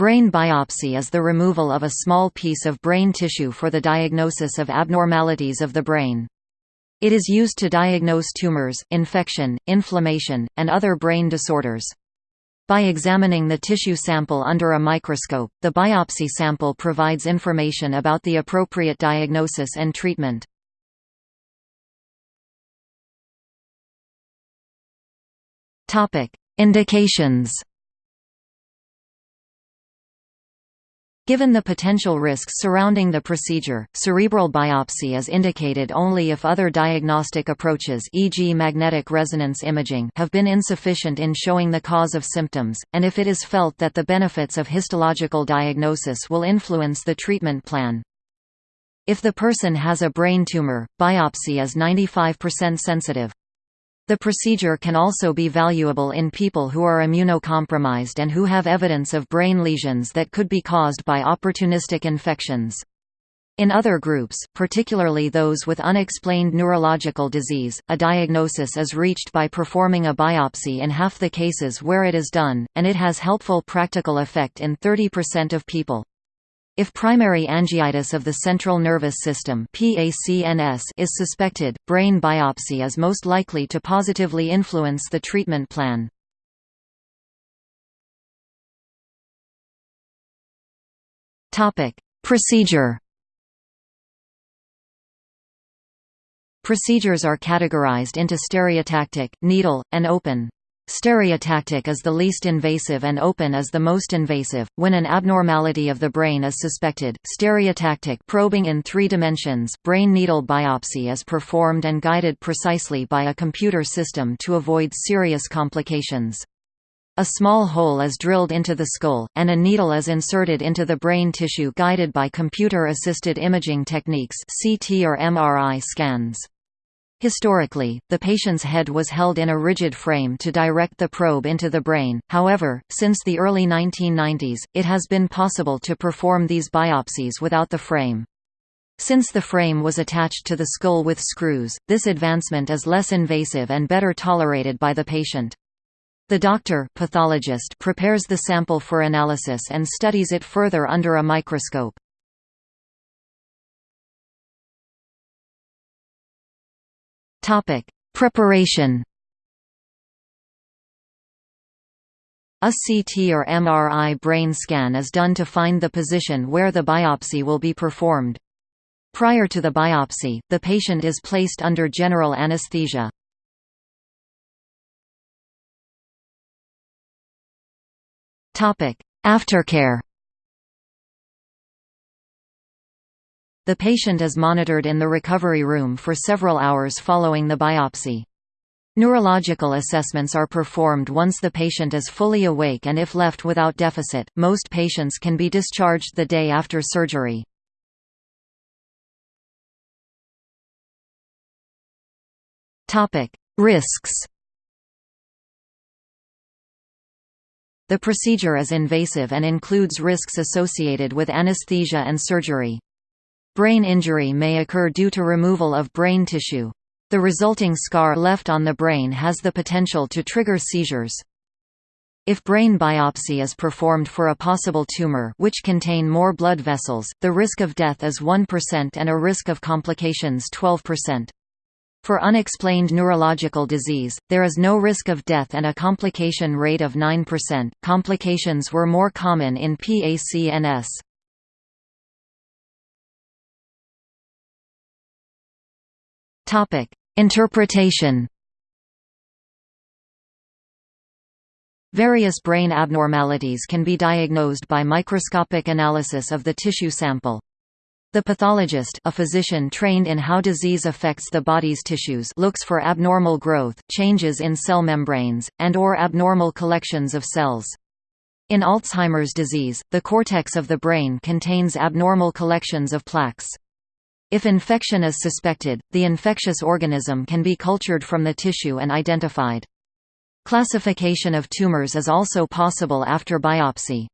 Brain biopsy is the removal of a small piece of brain tissue for the diagnosis of abnormalities of the brain. It is used to diagnose tumors, infection, inflammation, and other brain disorders. By examining the tissue sample under a microscope, the biopsy sample provides information about the appropriate diagnosis and treatment. Indications Given the potential risks surrounding the procedure, cerebral biopsy is indicated only if other diagnostic approaches e.g. magnetic resonance imaging have been insufficient in showing the cause of symptoms, and if it is felt that the benefits of histological diagnosis will influence the treatment plan. If the person has a brain tumor, biopsy is 95% sensitive. The procedure can also be valuable in people who are immunocompromised and who have evidence of brain lesions that could be caused by opportunistic infections. In other groups, particularly those with unexplained neurological disease, a diagnosis is reached by performing a biopsy in half the cases where it is done, and it has helpful practical effect in 30% of people. If primary angiitis of the central nervous system is suspected, brain biopsy is most likely to positively influence the treatment plan. Procedure Procedures are categorized into stereotactic, needle, and open. Stereotactic is the least invasive and open is the most invasive. When an abnormality of the brain is suspected, stereotactic probing in three dimensions brain needle biopsy is performed and guided precisely by a computer system to avoid serious complications. A small hole is drilled into the skull, and a needle is inserted into the brain tissue guided by computer-assisted imaging techniques CT or MRI scans. Historically, the patient's head was held in a rigid frame to direct the probe into the brain, however, since the early 1990s, it has been possible to perform these biopsies without the frame. Since the frame was attached to the skull with screws, this advancement is less invasive and better tolerated by the patient. The doctor pathologist prepares the sample for analysis and studies it further under a microscope. Topic: Preparation. A CT or MRI brain scan is done to find the position where the biopsy will be performed. Prior to the biopsy, the patient is placed under general anesthesia. Aftercare The patient is monitored in the recovery room for several hours following the biopsy. Neurological assessments are performed once the patient is fully awake and if left without deficit, most patients can be discharged the day after surgery. Risks The procedure is invasive and includes risks associated with anesthesia and surgery. Brain injury may occur due to removal of brain tissue. The resulting scar left on the brain has the potential to trigger seizures. If brain biopsy is performed for a possible tumor which contain more blood vessels, the risk of death is 1% and a risk of complications 12%. For unexplained neurological disease, there is no risk of death and a complication rate of 9%. Complications were more common in PACNS. Interpretation. Various brain abnormalities can be diagnosed by microscopic analysis of the tissue sample. The pathologist a physician trained in how disease affects the body's tissues looks for abnormal growth, changes in cell membranes, and or abnormal collections of cells. In Alzheimer's disease, the cortex of the brain contains abnormal collections of plaques. If infection is suspected, the infectious organism can be cultured from the tissue and identified. Classification of tumors is also possible after biopsy.